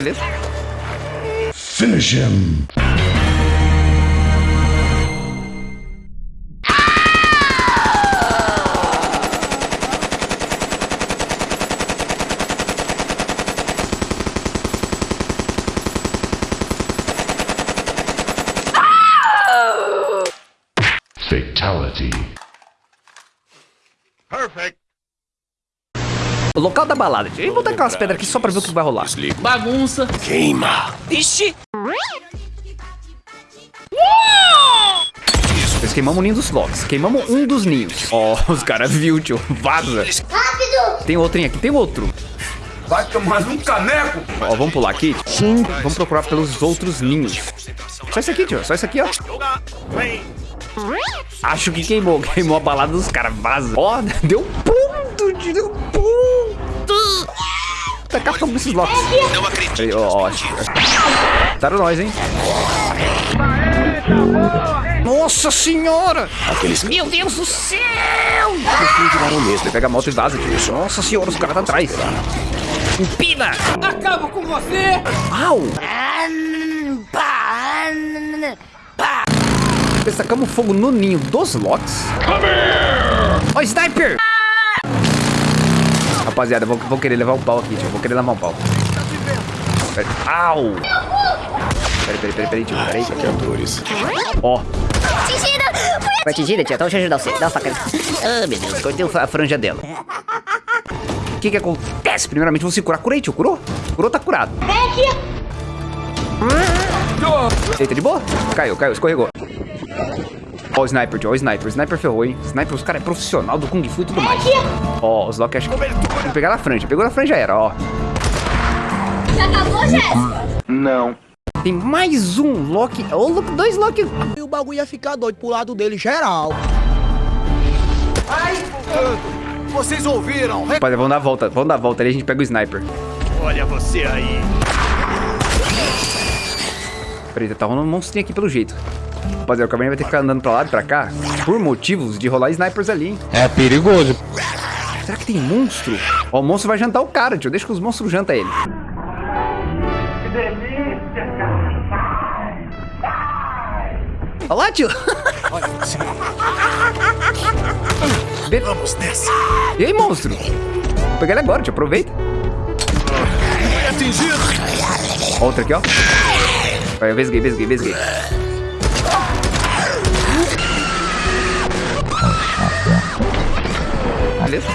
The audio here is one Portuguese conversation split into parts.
Beleza? Finish him. Oh! Fatality. Local da balada. Eu botar aquelas pedras aqui só pra ver o que vai rolar. Bagunça. Queima. Ixi. Nós queimamos o ninho dos locks. Queimamos um dos ninhos. Ó, os caras viu, tio. Vaza. Rápido! Tem outro aqui, tem outro. Vai tomar um caneco. Ó, vamos pular aqui. Sim. Vamos procurar pelos outros ninhos. Só isso aqui, tio. Só isso aqui, ó. Acho que queimou. Queimou a balada dos caras. Vaza. Ó, deu ponto, tio. Deu ponto. Tacar fogo nesses locks. Não acredito. Peraí, ó, Taram nós, hein? Nossa senhora! Aqueles Meu Deus do céu! que viraram mesmo. Pega a moto e vaza, tio. Nossa senhora, os caras tá atrás. Empina! Acabo com você. Au! Destacamos fogo no ninho dos locks. Ó, sniper! Rapaziada, vou, vou querer levar um pau aqui, tio. Vou querer levar um pau. Pera- Au! Peraí, peraí, peraí, peraí, tio. Peraí. Atores. Ó, Atingida! Foi atingida, tia. Então deixa eu ajudar você. Dá uma faca. Ah, meu Deus. Cortei a franja dela. O que que acontece? Primeiramente, vou se curar. Curei, tio. Curou? Curou, tá curado. Vem aqui! Eita, de boa? Caiu, caiu. Escorregou. Ó o sniper, tio. Ó o sniper. O sniper ferrou, hein? Sniper, os caras é profissional do Kung Fu e tudo mais. Ó, os Loki acham que... Vou pegar na franja. Pegou na franja, já era, ó. Já acabou, Jéssica? Não. Tem mais um Loki. Ô, Loki, dois Loki. E o bagulho ia ficar doido pro lado dele geral. Vocês ouviram? Rapaziada, vamos dar a volta. Vamos dar a volta ali, a gente pega o sniper. Olha você aí. Peraí, tá rolando um monstrinho aqui pelo jeito. Rapaziada, o Caverninha vai ter que ficar andando pra lá e pra cá por motivos de rolar snipers ali, hein? É perigoso. Será que tem monstro? Ó, o monstro vai jantar o cara, tio. Deixa que os monstros jantam ele. Olha lá, tio. Be- Vamos nessa. E aí, monstro? Vou pegar ele agora, tio. Aproveita. Atingido. Outra aqui, ó. Vai, eu vesguei, vesguei, vesguei. Beleza?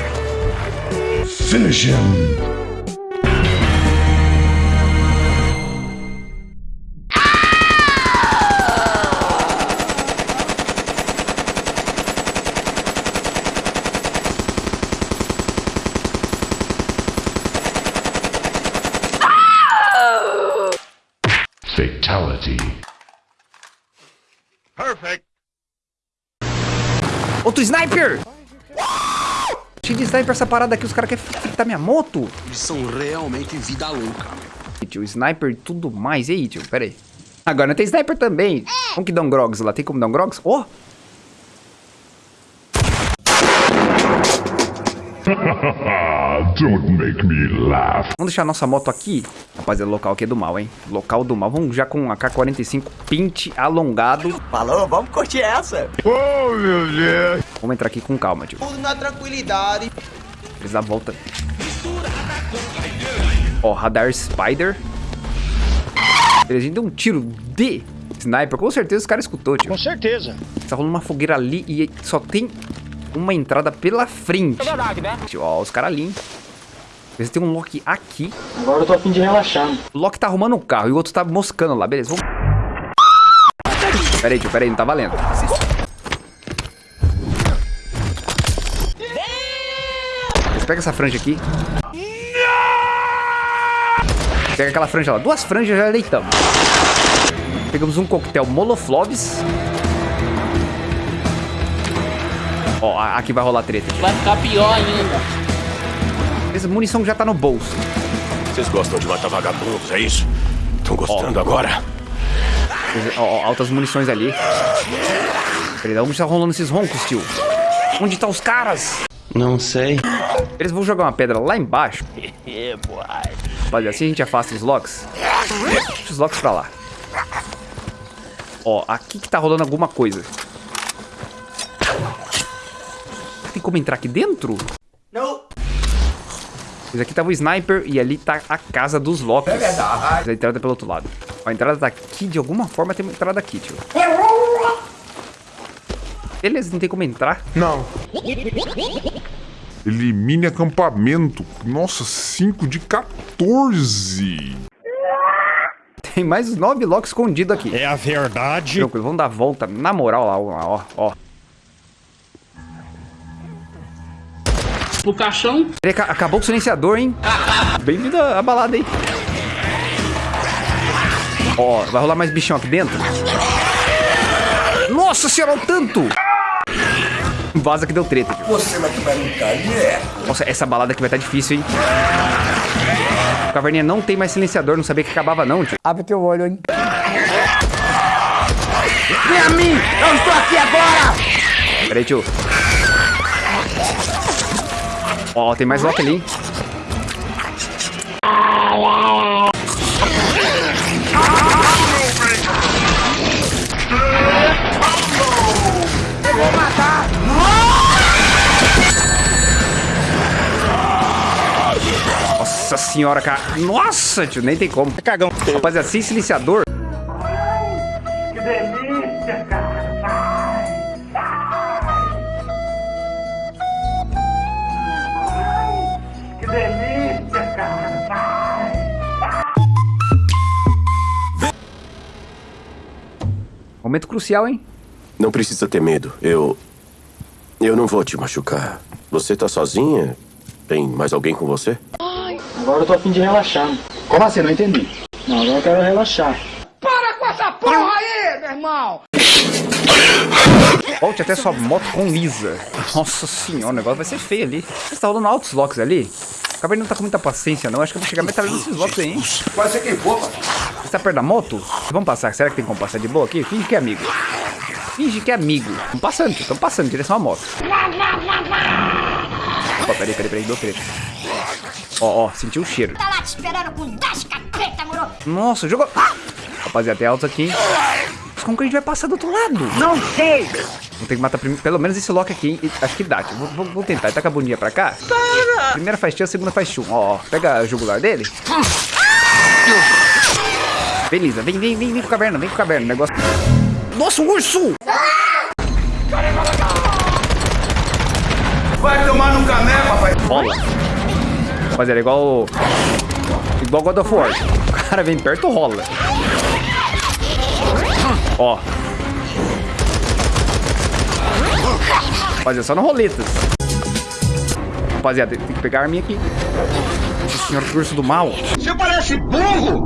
Finish him. Fatality. Perfect. Outro sniper! Cheio de sniper essa parada aqui, os caras querem fritar minha moto. Eles são realmente vida louca. Tio, sniper e tudo mais. E aí, tio? Pera aí. Agora não tem sniper também. Como que dá um grogs lá? Tem como dar um grogs? Ó! Don't make me laugh. Vamos deixar a nossa moto aqui. Rapaziada, o local aqui é do mal, hein? Local do mal. Vamos já com a K-45 pinte alongado. Falou, vamos curtir essa. Oh, meu Deus. Vamos entrar aqui com calma, tio. Tudo na tranquilidade. Eles dá a volta. Ó, radar Spider. A gente deu um tiro de sniper. Com certeza os caras escutou, tio. Com certeza. Tá rolando uma fogueira ali e só tem uma entrada pela frente. É verdade, né? Ó, os caras ali, hein? Eles tem um Loki aqui. Agora eu tô a fim de relaxar. O Loki tá arrumando um carro e o outro tá moscando lá. Beleza, vamos... Pera aí, tio, pera aí, não tá valendo. Eles pegam essa franja aqui. Pega aquela franja lá. Duas franjas já deitamos. Pegamos um coquetel Molofloves. Ó, a- aqui vai rolar treta. Vai ficar pior ainda. Essa munição já tá no bolso. Vocês gostam de matar vagabundos, é isso? Estão gostando agora? Ó, ó, altas munições ali. Peraí, onde tá rolando esses roncos, tio? Onde tá os caras? Não sei. Eles vão jogar uma pedra lá embaixo. Rapaziada, assim a gente afasta os locks. Deixa os locks pra lá. Ó, aqui que tá rolando alguma coisa. Como entrar aqui dentro? Não. Esse aqui tava o sniper e ali tá a casa dos locks. É verdade. A entrada é pelo outro lado. A entrada tá aqui, de alguma forma tem uma entrada aqui, tio. Beleza, não tem como entrar. Não. Elimine acampamento. Nossa, 5 de 14. Tem mais nove locks escondidos aqui. É a verdade. Tranquilo, vamos dar a volta na moral lá, ó, ó. Pro caixão. Ele aca- Acabou o silenciador, hein? Bem-vindo à balada aí. Ó, vai rolar mais bichão aqui dentro. Nossa senhora, o tanto! Vaza que deu treta, tio. Você vai quebrar um calhé. Nossa, essa balada aqui vai estar difícil, hein? O Caverninha não tem mais silenciador, não sabia que acabava não, tio. Abre teu olho, hein? Vem a mim! Eu estou aqui agora! Pera aí, tio. Ó, tem mais lock ali? Nossa senhora, cara. Nossa, tio, nem tem como. Cagão. Rapaziada, sem silenciador. Momento crucial, hein? Não precisa ter medo. Eu. Eu não vou te machucar. Você tá sozinha? Tem mais alguém com você? Agora eu tô a fim de relaxar. Como assim? Não entendi. Não, agora eu quero relaxar. Volte até sua moto com Lisa. Nossa senhora, o negócio vai ser feio ali. Você tá rolando altos locks ali? O Cabernet não tá com muita paciência, não. Acho que eu vou chegar metralhando esses locks aí, hein? Pode ser quem for, mano. Você tá perto da moto? Vamos passar. Será que tem como passar de boa aqui? Finge que é amigo. Finge que é amigo. Estamos passando, estamos passando, em direção à moto. Opa, peraí, peraí, peraí, deu treta. Ó, ó, sentiu o cheiro. Tá lá te esperando com 10 capeta, moro? Nossa, jogou. Rapaziada, tem altos aqui, hein? Mas como que a gente vai passar do outro lado? Não sei. Vou ter que matar pelo menos esse lock aqui, hein? Acho que dá. Vou, vou- vou tentar. Ele tá com a bundinha pra cá. Primeira faz tio, a segunda faz chum. Ó, ó. Pega a jugular dele. Beleza. Vem, vem, vem, vem com caverna. Vem com caverna. O negócio... Nossa, um urso! Vai tomar no cané, papai. Rola. Rapaziada, é igual... Igual God of War. O cara vem perto, rola. Ó. Rapaziada, só no roletas. Rapaziada, tem que pegar a arminha aqui. Nossa senhora, que urso do mal. Você parece burro!